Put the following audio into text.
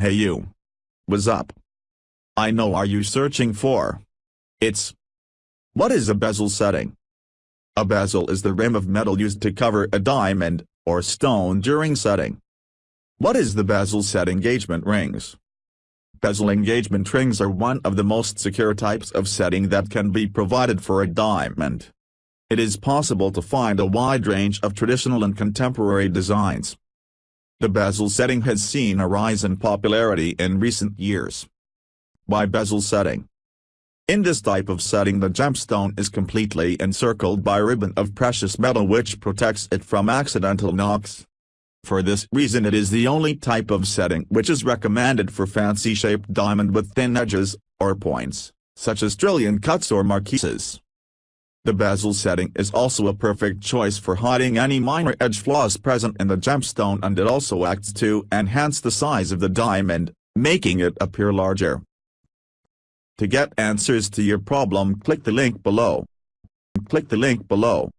Hey you. What's up? I know are you searching for? It's. What is a bezel setting? A bezel is the rim of metal used to cover a diamond, or stone during setting. What is the bezel set engagement rings? Bezel engagement rings are one of the most secure types of setting that can be provided for a diamond. It is possible to find a wide range of traditional and contemporary designs. The bezel setting has seen a rise in popularity in recent years. By bezel setting? In this type of setting the gemstone is completely encircled by a ribbon of precious metal which protects it from accidental knocks. For this reason it is the only type of setting which is recommended for fancy-shaped diamond with thin edges, or points, such as trillion cuts or marquises. The bezel setting is also a perfect choice for hiding any minor edge flaws present in the gemstone and it also acts to enhance the size of the diamond, making it appear larger. To get answers to your problem click the link below. Click the link below.